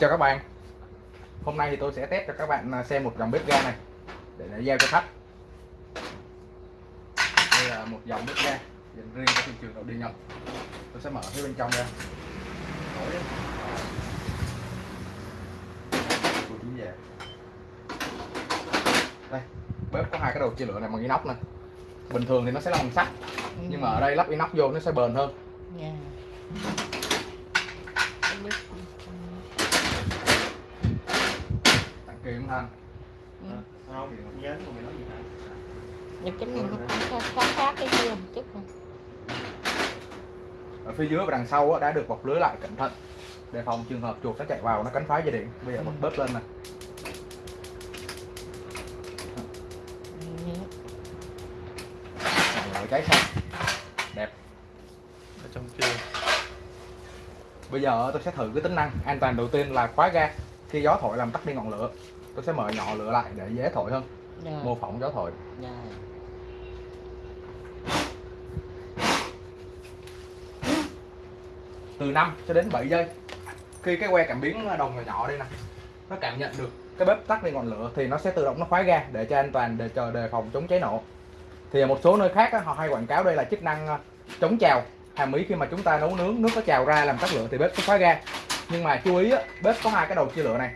Chào các bạn. Hôm nay thì tôi sẽ test cho các bạn à, xem một dòng bếp ga này Để, để giao cho khách. Đây là một dòng bếp ga dành riêng cho thị trường nội địa Nhật. Tôi sẽ mở phía bên trong ra. Tôi chính về. Đây, bếp có hai cái đầu chia lửa này bằng inox này. Bình thường thì nó sẽ là bằng sắt Nhưng mà ở đây lắp inox vô nó sẽ bền hơn. Yeah. Không biết. Cũng thanh Ừ. không thì không? Nhớ mà mày nói gì hả? Nhưng cái này nó cũng khác khác, khác cái kia một chút này. ở phía dưới và đằng sau á, đã được bọc lưới lại cẩn thận. Đề phòng trường hợp chuột nó chạy vào nó cắn phá dây điện. Bây giờ bật bếp lên nè. Ừ. rồi cháy xong. Đẹp. Ở trong chưa bây giờ tôi sẽ thử cái tính năng an toàn đầu tiên là khóa ga. Khi gió thổi làm tắt đi ngọn lửa tôi sẽ mở nhỏ lửa lại để dễ thổi hơn. Rồi, mô phỏng gió thổi. Rồi. từ 5 cho đến 7 giây. Khi cái que cảm biến đồng nhỏ nhỏ đây nè nó cảm nhận được cái bếp tắt đi ngọn lửa thì nó sẽ tự động nó khóa ga để cho an toàn để chờ đề phòng chống cháy nổ. Thì ở một số nơi khác họ hay quảng cáo đây là chức năng ờ, chống trào. Hàm ý khi mà chúng ta nấu nướng nước có trào ra làm tắt lửa thì bếp sẽ khóa ga. Nhưng mà chú ý bếp có hai cái đầu chia lửa này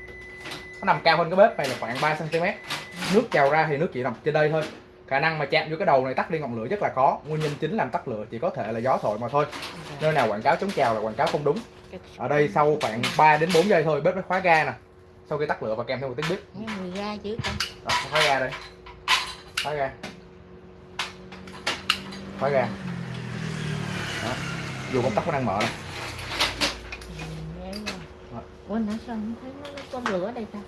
nó nằm cao hơn cái bếp này là khoảng 3 cm nước trào ra thì nước chỉ nằm trên đây thôi. Khả năng mà chạm vô cái đầu này tắt đi ngọn lửa rất là khó nguyên nhân chính làm tắt lửa chỉ có thể là gió thổi mà thôi. Nơi nào quảng cáo chống trào là quảng cáo không đúng. Ở đây sau khoảng 3 đến 4 giây thôi bếp nó khóa ga nè. Sau khi tắt lửa và kèm theo một tiếng bếp. Mùi ga chứ đó, khóa ga đây. Khóa ga. Khóa ga. Đó. dù công tắc nó đang mở nè Ừ, nghe rồi. Rồi. Ủa nãy sao không thấy nó con lửa đây ta?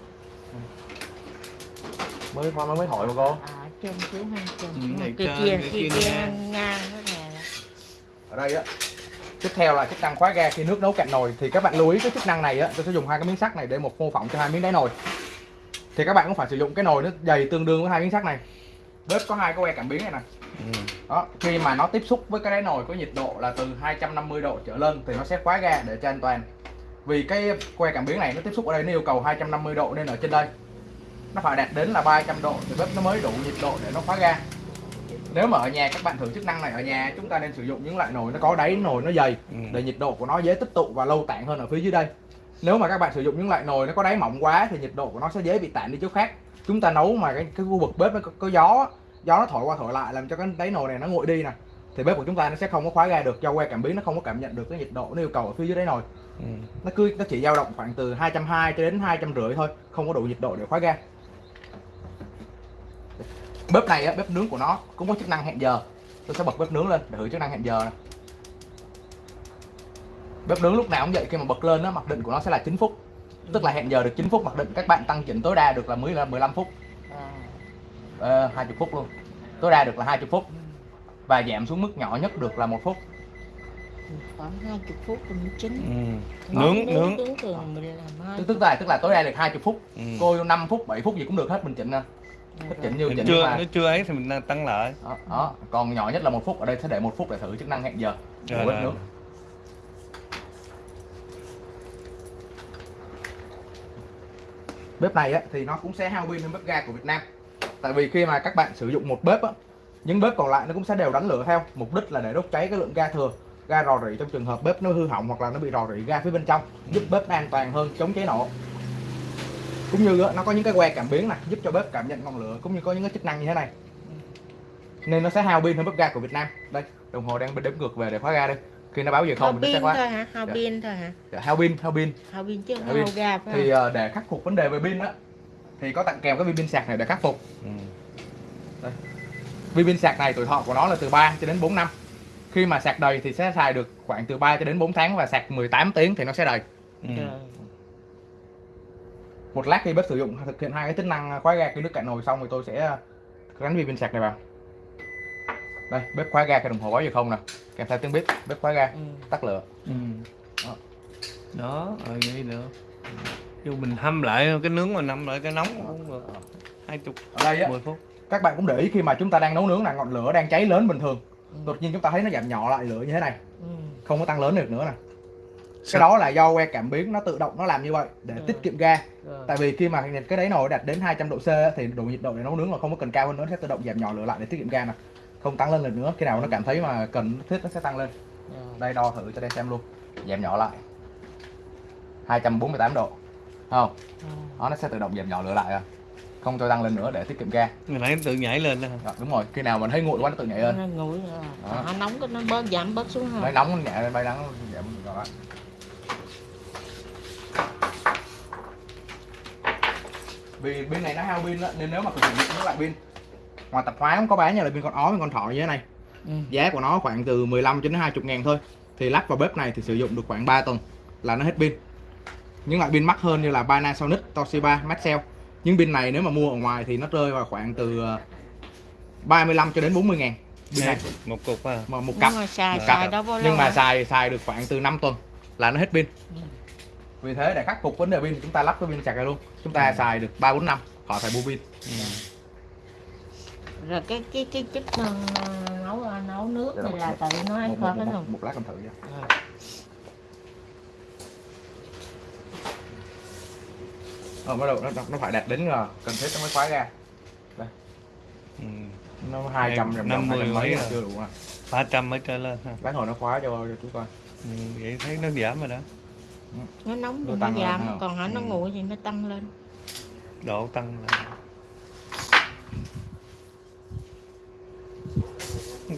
mới khoan mới mới thổi mà cô À hai trên. Ừ, kia trên, kia cái kia kia kia ngang. ngang ở đây á tiếp theo là chức năng khóa ga khi nước nấu cạn nồi thì các bạn lưu ý cái chức năng này á tôi sẽ dùng hai cái miếng sắt này để một mô phỏng cho hai miếng đáy nồi thì các bạn cũng phải sử dụng cái nồi nó dày tương đương với hai miếng sắt này bếp có hai cái que cảm biến này nè ừ. đó khi mà nó tiếp xúc với cái đáy nồi có nhiệt độ là từ 250 độ trở lên thì nó sẽ khóa ga để cho an toàn vì cái que cảm biến này nó tiếp xúc ở đây nó yêu cầu 250 độ nên ở trên đây. Nó phải đạt đến là 300 độ thì bếp nó mới đủ nhiệt độ để nó khóa ga. Nếu mà ở nhà các bạn thử chức năng này ở nhà chúng ta nên sử dụng những loại nồi nó có đáy nồi nó dày Ừ. để nhiệt độ của nó dễ tích tụ và lâu tản hơn ở phía dưới đây. Nếu mà các bạn sử dụng những loại nồi nó có đáy mỏng quá thì nhiệt độ của nó sẽ dễ bị tản đi chỗ khác. Chúng ta nấu mà cái, cái khu vực bếp nó có, có gió gió nó thổi qua thổi lại làm cho cái đáy nồi này nó nguội đi nè thì bếp của chúng ta nó sẽ không có khóa ga được do que cảm biến nó không có cảm nhận được cái nhiệt độ nó yêu cầu ở phía dưới đáy nồi Ừ. nó cứ nó chỉ dao động khoảng từ 220 cho đến 250 thôi không có đủ nhiệt độ để khóa ga. Bếp này á, bếp nướng của nó cũng có chức năng hẹn giờ. Tôi sẽ bật bếp nướng lên để thử chức năng hẹn giờ nè. Bếp nướng lúc nào cũng vậy khi mà bật lên á mặc định của nó sẽ là 9 phút. Tức là hẹn giờ được 9 phút mặc định các bạn tăng chỉnh tối đa được là mới là 15 phút. À. ờ, 20 phút luôn. Tối đa được là 20 phút. Và giảm xuống mức nhỏ nhất được là một phút Khoảng 20 phút cũng chín. Ừ. nướng nướng. nướng thường mình làm hai tức tức là tức là tối đa được 20 phút. Ừ. cô 5 phút 7 phút gì cũng được hết mình chỉnh nè thích chỉnh như Nếu chỉnh chưa mà. nếu chưa ấy thì mình tăng lại. Đó, đó. Còn nhỏ nhất là một phút ở đây sẽ để một phút để thử chức năng hẹn giờ. Của Rồi, bếp rồi. nướng. Bếp này á, thì nó cũng sẽ hao pin hơn bếp ga của Việt Nam. Tại vì khi mà các bạn sử dụng một bếp á, những bếp còn lại nó cũng sẽ đều đánh lửa theo. Mục đích là để đốt cháy cái lượng ga thừa ga rò rỉ trong trường hợp bếp nó hư hỏng hoặc là nó bị rò rỉ ga phía bên trong giúp bếp an toàn hơn chống cháy nổ cũng như á, nó có những cái que cảm biến này giúp cho bếp cảm nhận ngọn lửa cũng như có những cái chức năng như thế này nên nó sẽ hao pin hơn bếp ga của Việt Nam đây đồng hồ đang đếm ngược về để khóa ga đây khi nó báo giờ không thì nó sẽ pin khóa thôi hả? Hao Dạ. pin thôi hả? Dạ, hao pin hao pin Hao pin chứ Hao hao pin. ga phải thì không? ờ, để khắc phục vấn đề về pin á thì có tặng kèm cái viên pin sạc này để khắc phục ừ. viên pin sạc này tuổi thọ của nó là từ 3 cho đến 4 năm khi mà sạc đầy thì sẽ xài được khoảng từ 3 cho đến 4 tháng và sạc 18 tiếng thì nó sẽ đầy. Ừ. Một lát khi bếp sử dụng thực hiện hai cái tính năng khóa ga khi nước cạn nồi xong thì tôi sẽ gắn viên pin sạc này vào. Đây bếp khóa ga cái đồng hồ báo giờ không nè. Kèm theo tiếng bếp bếp khóa ga Ừ. tắt lửa. Ừ. Đó. đó rồi vậy được dù mình hâm lại cái nướng mà nằm lại cái nóng cũng được. Hai chục ở đây á mười phút. các bạn cũng để ý khi mà chúng ta đang nấu nướng là ngọn lửa đang cháy lớn bình thường Ừ. đột nhiên chúng ta thấy nó giảm nhỏ lại lửa như thế này Ừ. không có tăng lớn được nữa nè cái đó là do que cảm biến nó tự động nó làm như vậy để Ừ. tiết kiệm ga Rồi. tại vì khi mà cái đáy nồi đạt đến 200 độ C á, thì độ nhiệt độ để nấu nướng là không có cần cao hơn nữa sẽ tự động giảm nhỏ lửa lại để tiết kiệm ga nè không tăng lên lần nữa khi nào nó cảm thấy mà cần thiết nó sẽ tăng lên Rồi. đây đo thử cho đây xem luôn giảm nhỏ lại 248 độ không Rồi. đó, nó sẽ tự động giảm nhỏ lửa lại à không cho tăng lên nữa để tiết kiệm ga Người nãy nó tự nhảy lên đó? Rồi, đúng rồi khi nào mình thấy nguội quá nó tự nhảy lên Nó nguội rồi. Đó. Nó nóng cái nó bớt giảm bớt xuống ha. nóng nó nhẹ lên bay nắng nó giảm rồi vì bên này nó hao pin đó, nên nếu mà sử dụng những loại pin ngoài tập hóa cũng có bán như là pin con ó pin con thỏ như thế này Ừ. giá của nó khoảng từ 15 cho đến 20 ngàn thôi thì lắp vào bếp này thì sử dụng được khoảng 3 tuần là nó hết pin những loại pin mắc hơn như là Panasonic, Toshiba, Maxell những pin này nếu mà mua ở ngoài thì nó rơi vào khoảng từ ờ, 35 cho đến 40 ngàn pin này Một cục à. mà một cặp Nhưng mà xài Một xài cặp. lâu nhưng mà hả? xài xài được khoảng từ 5 tuần là nó hết pin Ừ. vì thế để khắc phục vấn đề pin chúng ta lắp cái pin sạc này luôn chúng ta Ừ. xài được 3 4 năm khỏi phải mua pin Ừ. rồi cái cái cái chức năng ờ, nấu nấu nước này đọc- là tự nó hay một, một, cái một, một lát cầm thử nha Rồi. ờ bắt đầu nó nó phải đạt đến là cần thiết nó mới khóa ra Ừ. nó 200 trăm năm mươi mấy là rồi. chưa đủ à 300 mới trở lên ha. lát hồi nó khóa cho cho chú coi Ừ. Vậy thấy nó giảm rồi đó. nó nóng thì Nó nó tăng lên giảm còn hả nó Ừ. nguội thì nó tăng lên Độ tăng lên.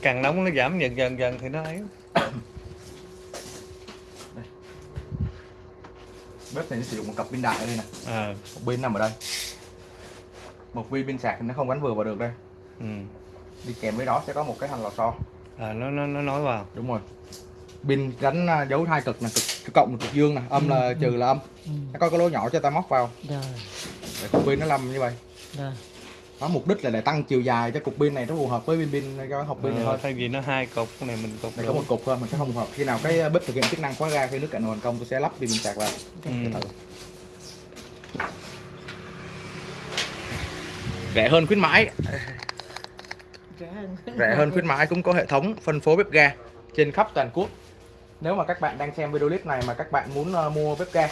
Càng nóng nó giảm dần dần dần thì nó ấy. bếp này nó sử dụng một cặp pin đại ở đây nè. À. một pin nằm ở đây. Một viên pin sạc thì nó không gắn vừa vào được đây. Ừ. đi kèm với đó sẽ có một cái hành lò xo. À nó nó nó nói vào. đúng rồi. Pin gắn à, dấu hai cực nè cực, cực cộng cực dương nè. Âm là trừ là âm. Ừ. nó có cái lỗ nhỏ cho ta móc vào. Rồi. Để cục pin nó làm như vậy. Rồi nó mục đích là để tăng chiều dài cho cục pin này nó phù hợp với pin pin cho hộp pin này Ờ, thôi. thay vì nó hai cục cái này mình cục đủ. có một cục thôi mình sẽ không hợp. Khi nào cái bếp thực hiện chức năng khóa ga khi nước cạn nồi thành công tôi sẽ lắp pin pin sạc vào Ừ. Rẻ hơn khuyến mãi. Rẻ hơn. Rẻ hơn khuyến mãi cũng có hệ thống phân phối bếp ga trên khắp toàn quốc. Nếu mà các bạn đang xem video clip này mà các bạn muốn ờ, mua bếp ga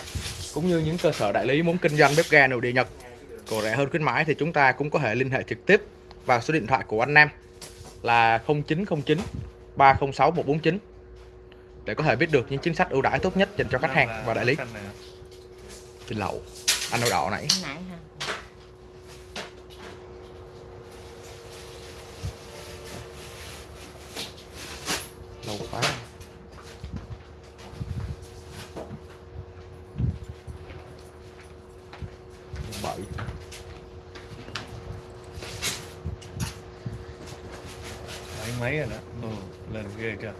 cũng như những cơ sở đại lý muốn kinh doanh bếp ga nội địa Nhật của rẻ hơn khuyến mãi thì chúng ta cũng có thể liên hệ trực tiếp vào số điện thoại của anh Nam là 0909 306 149 để có thể biết được những chính sách ưu đãi tốt nhất dành cho khách hàng và đại lý. Trên lậu anh đậu đỏ nãy lâu quá bảy Bảy mấy rồi đó. Ừ. Lên ghê chưa?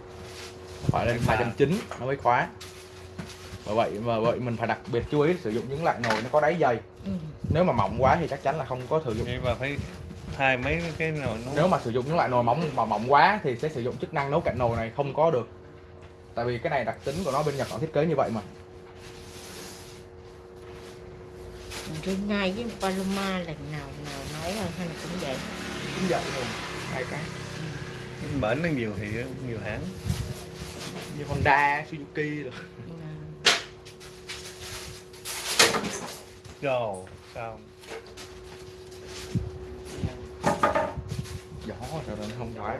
phải lên Ba. 290 nó mới khóa. Bởi vậy mà vậy mình phải đặc biệt chú ý sử dụng những loại nồi nó có đáy dày ừ. nếu mà mỏng quá thì chắc chắn là không có sử dụng. Mà phải hai mấy cái nồi nó nếu mà sử dụng những loại nồi mỏng mà mỏng quá thì sẽ sử dụng chức năng nấu cạn nồi này không có được. Tại vì cái này đặc tính của nó bên Nhật họ thiết kế như vậy mà. Rồi ngay với Paloma lần nào nào rồi hay là cũng vậy. Cũng vậy luôn. Hai cái bển nó nhiều thì nhiều hãng. như Honda Suzuki rồi. Rồi, sao? gió rồi nó không phải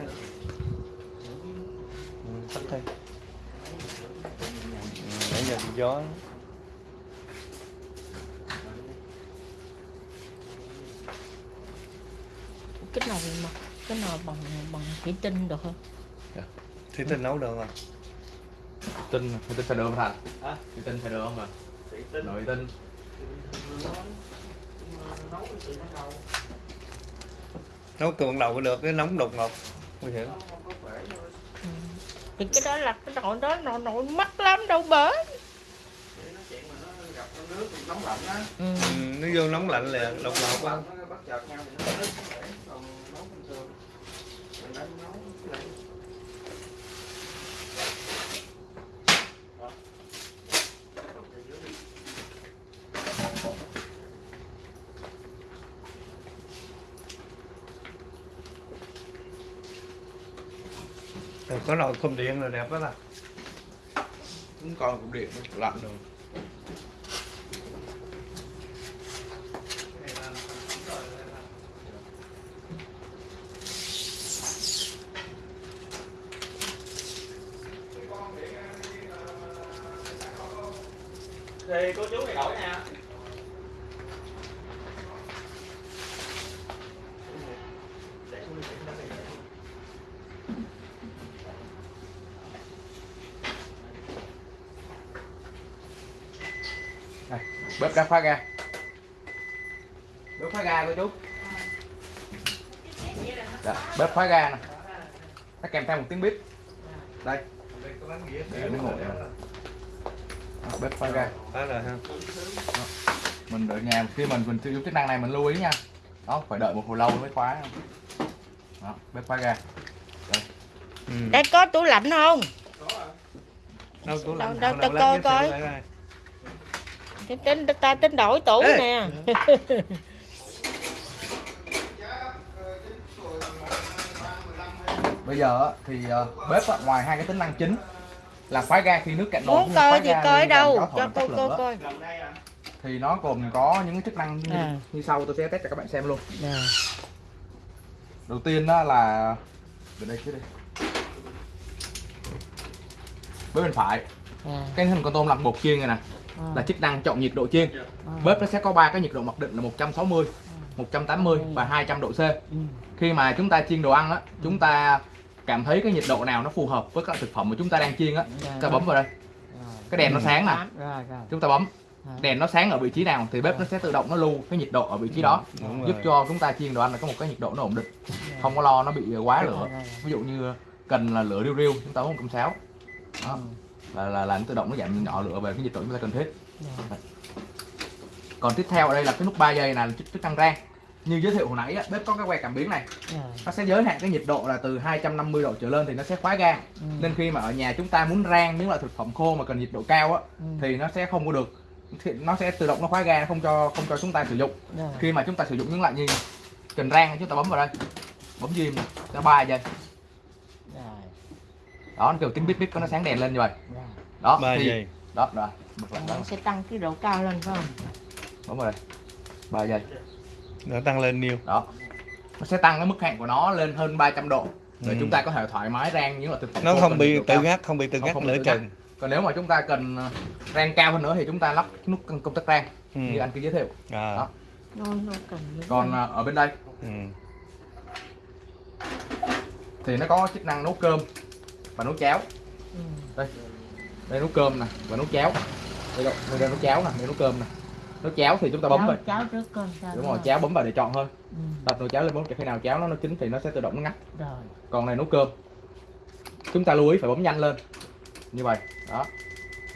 tắt thôi. Ừ, nãy giờ bị gió. cái nồi mà cái nồi bằng bằng thủy tinh được không Thì tôi nấu được rồi. tinh thủy tinh xài đường thành thủy tinh xài đường mà nội tinh Nấu tuần đầu được cái nóng đột ngột. Nguy hiểm. thì cái đó là cái nồi đó nồi nồi mắc lắm đâu bể nóng lạnh á ừ. Ừ, nó vô nóng lạnh là đột ngột quá. bất chợt nhau thì nó nứt để còn nấu bình thường mình đang nấu Rồi có nồi không điện là đẹp đó là. Cũng còn cục điện lạnh rồi thì cô chú thì đổi nha. Đây, bếp đã khóa ga bếp khóa ga cô chú. Dạ, bếp khóa ga nè. Nó kèm theo một tiếng bếp. Đây. Để nó ngồi nè. Đó, bếp khóa ga Đó rồi ha. Mình ở nhà khi mình mình sử dụng chức năng này mình lưu ý nha. Đó phải đợi một hồi lâu mới khóa. Đó, bếp khóa ga ừ. đây có tủ lạnh không? Đâu tủ lạnh. Đâu, đâu, đâu, coi coi. tính, tính ta tính đổi tủ Ê. nè. Bây giờ thì ờ, bếp ngoài hai cái tính năng chính là khóa ga khi nước cạn nồi muốn coi thì coi đâu. cho cô lửa. coi thì nó gồm có những chức năng như, À. như sau tôi sẽ test cho các bạn xem luôn. Rồi. đầu tiên đó là bên đây trước đi. Bếp bên phải. À, cái hình con tôm làm bột chiên này nè à, là chức năng chọn nhiệt độ chiên. À. bếp nó sẽ có ba cái nhiệt độ mặc định là 160 180 và 200 độ C. Ừ. khi mà chúng ta chiên đồ ăn á chúng ta cảm thấy cái nhiệt độ nào nó phù hợp với các thực phẩm mà chúng ta đang chiên á. Chúng ta bấm vào đây. Cái đèn nó sáng nè chúng ta bấm. Đèn nó sáng ở vị trí nào thì bếp nó sẽ tự động nó lưu cái nhiệt độ ở vị trí đó. Giúp cho chúng ta chiên đồ ăn là có một cái nhiệt độ nó ổn định. Không có lo nó bị quá lửa. ví dụ như cần là lửa riu riu chúng ta bấm một sáu đó. Là, là là nó tự động nó giảm nhỏ lửa về cái nhiệt độ chúng ta cần thiết. Rồi. còn tiếp theo ở đây là cái nút 3 giây là chức, chức năng rang như giới thiệu hồi nãy á, bếp có cái que cảm biến này. Rồi. nó sẽ giới hạn cái nhiệt độ là từ 250 độ trở lên thì nó sẽ khóa ga Ừ. nên khi mà ở nhà chúng ta muốn rang những loại thực phẩm khô mà cần nhiệt độ cao á Ừ. thì nó sẽ không có được. Thì nó sẽ tự động nó khóa ga không cho không cho chúng ta sử dụng. Rồi. khi mà chúng ta sử dụng những loại như cần rang chúng ta bấm vào đây. Bấm diêm cho 3 giây Rồi. đó nó kêu tiếng bíp bíp có nó sáng đèn lên như vậy. Rồi. đó ba thì giây đó rồi bật lại đó. Nó sẽ tăng cái độ cao lên phải không? Bấm vào đây. 3 giây nó tăng lên nhiêu đó nó sẽ tăng cái mức hạn của nó lên hơn 300 độ để Ừ. chúng ta có thể thoải mái rang những loại thực phẩm nó khô không bị tự ngắt không bị tự tự ngắt. chừng còn nếu mà chúng ta cần ờ, rang cao hơn nữa thì chúng ta lắp nút công tắc rang ừ. như anh kia giới thiệu à. Đó. còn ờ, ở bên đây ừ. thì nó có chức năng nấu cơm và nấu cháo Ừ. đây nấu cơm nè và nấu cháo đây đây, đây nấu cháo nè đây nấu cơm nè nấu cháo thì chúng ta bấm cháo, vào cháo trước cơm sao đúng rồi cháo bấm vào để chọn thôi. Ừ. đặt nồi cháo lên bấm cho khi nào cháo nó nó chín thì nó sẽ tự động nó ngắt. Rồi. Còn này nấu cơm. Chúng ta lưu ý phải bấm nhanh lên. Như vậy. Đó.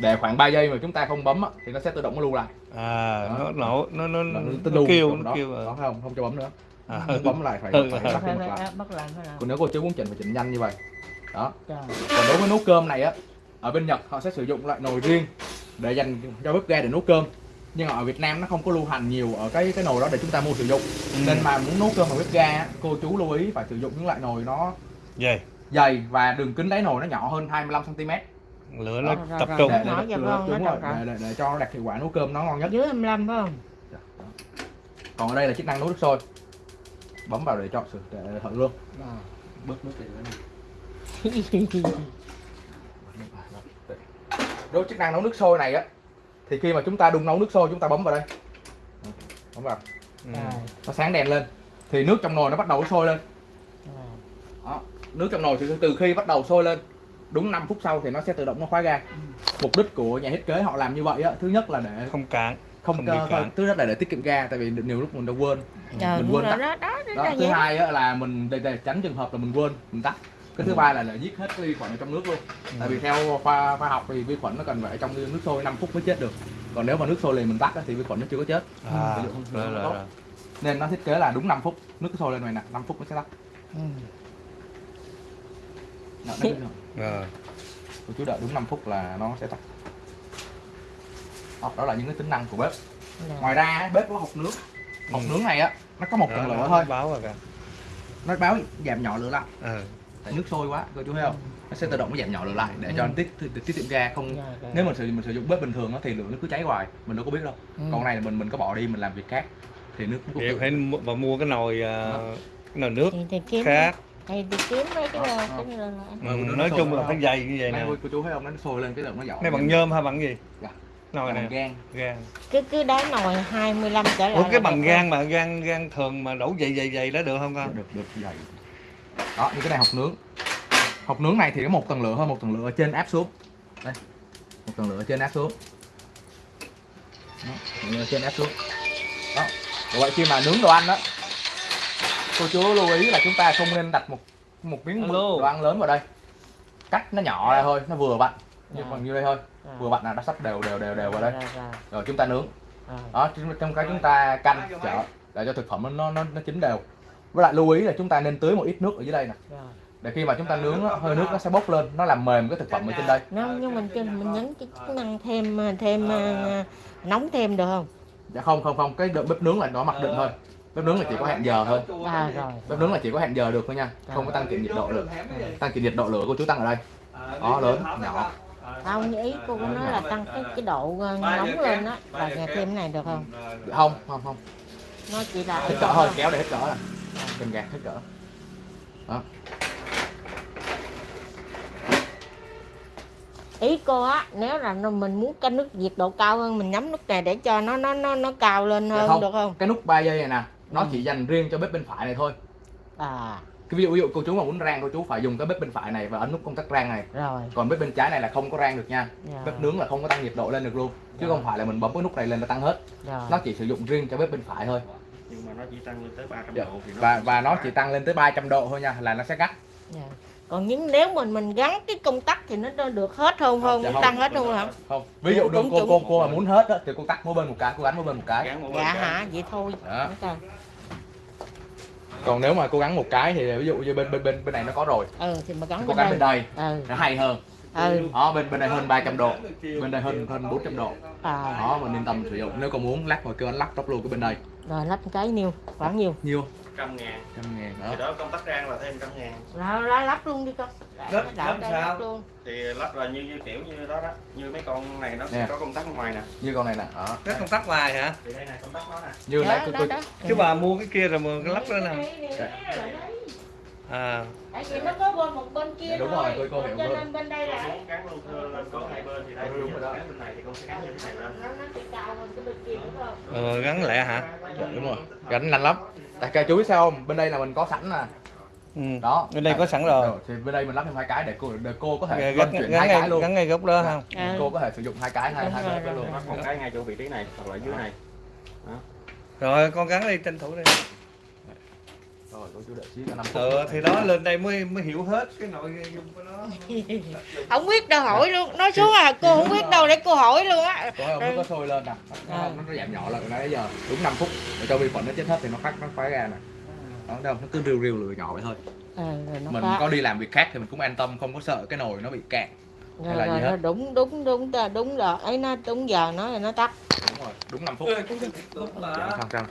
Để khoảng 3 giây mà chúng ta không bấm á, thì nó sẽ tự động nó lưu lại. À Đó. nó nổ nó nó, nó, nó, lưu kêu nó đó. kêu đó không? Không cho bấm nữa. À. bấm lại phải, Ừ. phải phải lại. bắt lại còn nếu cô chú muốn chỉnh phải chỉnh nhanh như vậy. Đó. Rồi. Còn đối với nấu cơm này á ở bên Nhật họ sẽ sử dụng loại nồi riêng để dành cho bếp ga để nấu cơm nhưng ở Việt Nam nó không có lưu hành nhiều ở cái cái nồi đó để chúng ta mua sử dụng. Ừ. nên mà muốn nấu cơm bằng bếp ga á, cô chú lưu ý phải sử dụng những loại nồi nó Vậy, dày và đường kính đáy nồi nó nhỏ hơn 25 cm để, lửa nó Rồi, rồi, tập rồi. trung Để- để, để, đúng Nó rồi, để, để, để cho nó đạt hiệu quả nấu cơm nó ngon nhất. Dưới 25 phải không? Còn ở đây là chức năng nấu nước sôi. Bấm vào để chọn sự để thử luôn. Rồi bớt nước thì nữa đối với chức năng nấu nước sôi này á thì khi mà chúng ta đun nấu nước sôi chúng ta bấm vào đây. Bấm vào. Ừ. nó sáng đèn lên. Thì nước trong nồi nó bắt đầu sôi lên. Đó. nước trong nồi thì từ khi bắt đầu sôi lên đúng 5 phút sau thì nó sẽ tự động nó khóa ga. Mục đích của nhà thiết kế họ làm như vậy á thứ nhất là để không cạn không, không cạn. thứ nhất là để tiết kiệm ga tại vì nhiều lúc mình đã quên. Trời, Mình quên tắt. đó đó đó, đó thứ hai á, là mình để, để tránh trường hợp là mình quên mình tắt cái thứ Ừ. ba là, là giết hết cái vi khuẩn ở trong nước luôn tại vì theo khoa khoa học thì vi khuẩn nó cần phải ở trong nước sôi 5 phút mới chết được còn nếu mà nước sôi liền mình tắt á, thì vi khuẩn nó chưa có chết à, không- rồi, rồi, rồi. nên nó thiết kế là đúng 5 phút nước sôi lên này nè 5 phút nó sẽ tắt Ừ. Đó, đấy, Rồi. cô chú đợi đúng 5 phút là nó sẽ tắt đó, đó là những cái tính năng của bếp Rồi. ngoài ra á, bếp có hộp nước hộp Ừ. nướng này á nó có một tầng lửa nó thôi báo rồi kìa nó báo giảm nhỏ lửa lại ừ. Tại nước sôi quá cô chú thấy không? Nó sẽ tự động nó giảm nhỏ lửa lại để cho Ừ. nó tiết tiết, tiết kiệm ga không Dạ, dạ. nếu mình sử mình sử dụng bếp bình thường á thì lửa nó cứ cháy hoài mình đâu có biết đâu. Ừ. còn này là mình mình có bỏ đi mình làm việc khác thì nước nó cũng phải mua, và mua cái nồi à, cái nồi nước thì, thì kiếm khác. thì, thì kiếm mấy cái Đó, là đó. cái là- Ừ, Ừ, nó nói chung là phải dày như vậy này nè. cô, cô chú thấy không? Nó sôi lên cái lượng nó dọn này bằng nhôm hay bằng gì? Dạ. nồi này gan gan cứ cứ đá nồi 25 trở lại ủa cái bằng gan mà gan gan thường mà đổ dày dày dày đó được không con? Được được dày đó như cái này hộp nướng. Hộp nướng này thì có một tầng lửa hơn một tầng lửa ở trên áp xuống. Đây một tầng lửa ở trên áp xuống. Đó, trên áp xuống. Đó vậy khi mà nướng đồ ăn đó cô chú lưu ý là chúng ta không nên đặt một một miếng Alo. đồ ăn lớn vào đây. Cắt nó nhỏ ra thôi nó vừa vặn. Như Dạ. bằng như đây thôi. Rồi, vừa vặn là nó sắp đều đều đều đều vào đây. Rồi, chúng ta nướng. Rồi. đó trong- trong cái chúng ta canh chở để cho thực phẩm nó nó nó chín đều với lại lưu ý là chúng ta nên tưới một ít nước ở dưới đây nè. Rồi. để khi mà chúng ta nướng hơi nước nó sẽ bốc lên nó làm mềm cái thực phẩm ở trên đây. Nó, nhưng mình mình nhấn cái chức năng thêm thêm ờ, nóng thêm được không? Dạ không không không cái bếp nướng là nó mặc định thôi. Bếp nướng là chỉ có hẹn giờ thôi. À rồi. Bếp nướng là chỉ có hẹn giờ được thôi nha không có tăng chỉnh nhiệt độ được. Tăng chỉnh nhiệt độ lửa của chú tăng ở đây. Đó lớn nhỏ. Không ý cô có nói là tăng cái cái độ ờ, nóng lên á là thêm này được không? Không không không. Nó chỉ là hết cỡ thôi kéo để hết cỡ nè cần gạt hết cỡ. Ý cô á nếu là mình muốn cái nước nhiệt độ cao hơn mình nhắm nút này để cho nó nó nó nó cao lên Dạ hơn không. được không? cái nút 3 giây này nè nó Ừ. chỉ dành riêng cho bếp bên phải này thôi. À. Cái ví dụ ví dụ cô chú mà muốn rang cô chú phải dùng cái bếp bên phải này và ấn nút công tắc rang này. Rồi. Còn bếp bên trái này là không có rang được nha. Rồi, bếp nướng là không có tăng nhiệt độ lên được luôn chứ Rồi. không phải là mình bấm cái nút này lên là tăng hết. Rồi. nó chỉ sử dụng riêng cho bếp bên phải thôi nhưng mà nó chỉ tăng lên tới 300 Dạ. độ thì nó và và nó chỉ tăng lên tới 300 độ thôi nha là nó sẽ gắt. Dạ. còn những nếu mình mình gắn cái công tắc thì nó được hết không không? Dạ không. tăng hết không hả? Không. Ví dụ Đúng, cô cô cô mà muốn hết á, thì cô tắt mỗi bên một cái cô gắn mỗi bên một cái. Một dạ bên cái. hả? Vậy thôi. Đó. Rồi. còn nếu mà cô gắn một cái thì ví dụ như bên bên bên bên này nó có rồi. Ừ thì mà thì gắn cô bên gắn bên đây. Đây ừ. Nó hay hơn. Ừ. Đó bên bên này hơn 300 độ. Bên đây hơn hơn 400 độ. À. Đó mình yên tâm sử dụng. Nếu còn muốn lắc rồi kêu anh lắc tóc luôn cái bên đây rồi lắp cái nhiêu khoảng nhiêu nhiêu trăm ngàn trăm ngàn thì đó đó công tắc rang là thêm trăm ngàn rồi lắp, lắp luôn đi con Lắp- Đảo lắp sao? lắp luôn thì lắp là như, như kiểu như đó đó như mấy con này nó Nè. sẽ có công tắc ngoài nè như con này nè đó cái công tắc ngoài hả thì đây này công tắc nó nè như đó, đó, đó. chứ bà mua cái kia rồi mà cái lắp đó nè à. Tại vì nó có bên một bên kia Đúng thôi. rồi, tôi cô hiểu cho nên bên đây là muốn gắn luôn thưa lên có hai bên thì đây Ừ, đúng rồi đó. gắn bên này thì con sẽ gắn như thế này lên. Nó nó sẽ cao hơn cái bên kia đúng không? Ờ, gắn lẹ hả? Dạ, đúng rồi. Gánh lạnh lắm. Tại chú biết sao không? Bên đây là mình có sẵn nè. Ừ. đó. Bên đây có sẵn rồi. Thì bên đây mình lắp thêm hai cái để cô để cô có thể gắn, chuyển gắn, hai ngay, cái luôn. gắn ngay gốc đó không? Ừ. cô có thể sử dụng hai cái hai hai rồi, cái rồi, luôn. rồi. một cái ngay chỗ vị trí này hoặc là dưới này. Rồi con gắn đi tranh thủ đi rồi cô chú đợi xíu cho năm phút. Ờ thì đó lên đây mới mới hiểu hết cái nội dung của nó. Không biết đâu hỏi luôn. Nói xuống à cô không biết đâu để cô hỏi luôn á. Có không nó có sôi lên nè. Nó, nó, Ừ. nó giảm nhỏ lại nãy giờ đúng 5 phút. Để cho vi khuẩn nó chết hết thì nó phát nó phá ra nè. Đó đâu nó cứ riu riu lửa nhỏ vậy thôi. Nó mình phá. có đi làm việc khác thì mình cũng an tâm không có sợ cái nồi nó bị cạn rồi, hay là rồi, gì hết? đúng đúng đúng đúng, đúng rồi. Ấy nó đúng giờ nó là nó tắt. Đúng rồi đúng 5 phút. Đúng dạ, không không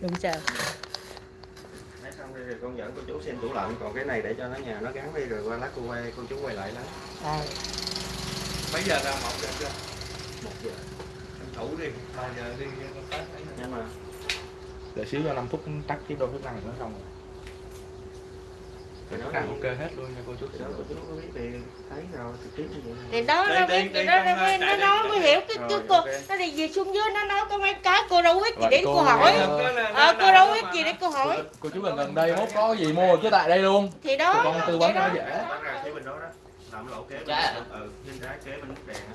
không sao rồi con dẫn cô chú xem tủ lạnh còn cái này để cho nó nhà nó gắn đi rồi qua lát cô quay cô chú quay lại lấy đây mấy giờ ra mọc được chưa? Một giờ. Tranh thủ đi ba giờ đi công tác ấy nè. nhưng mà. Đợi xíu cho 5 phút tắt tiếp đôi thức năng nữa xong rồi thì nó đi- ok hết luôn nha cô chú. Đó cô chú có biết thì thấy rồi trực tiếp như vậy thì đó nó biết thì nó mới nó nói đây. mới hiểu cái cái cô nó đi về xuống dưới nó nói có mấy cái cô đâu biết gì để cô- hỏi. Ờ, cô đâu biết gì để cô hỏi. Cô chú gần gần đây mốt có gì mua cứ tại đây luôn. Thì đó con tư vấn nó dễ. Kế bên đó đó. Làm lỗ kế bên Dạ. đó. ừ bên trái kế bên nút đèn á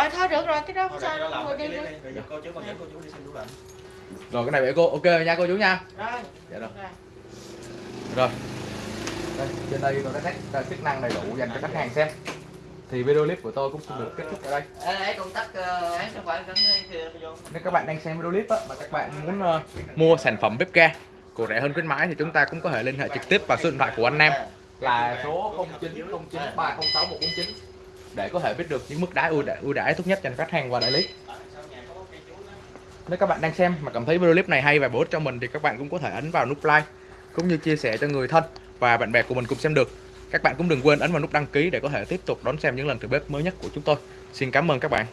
rồi thôi được rồi cái đó không sao đâu ngồi đi đi. Giờ cô chú con dẫn cô chú đi xem tủ lạnh. Rồi cái này vậy cô ok nha cô chú nha. Rồi. Dạ rồi. Rồi. Đây, trên đây tôi đã test uh, chức năng đầy đủ dành cho khách hàng xem. Thì video clip của tôi cũng xin được kết thúc ở đây. Nếu các bạn đang xem video clip á, mà các bạn muốn ờ, mua sản phẩm bếp ga của rẻ hơn khuyến mãi thì chúng ta cũng có thể liên hệ trực tiếp vào số điện thoại của anh Nam. Là số 0909306149 để có thể biết được những mức đãi ưu đãi, ưu đãi tốt nhất dành cho khách hàng và đại lý. Nếu các bạn đang xem mà cảm thấy video clip này hay và bổ ích cho mình thì các bạn cũng có thể ấn vào nút like cũng như chia sẻ cho người thân và bạn bè của mình cùng xem được. các bạn cũng đừng quên ấn vào nút đăng ký để có thể tiếp tục đón xem những lần thử bếp mới nhất của chúng tôi xin cảm ơn các bạn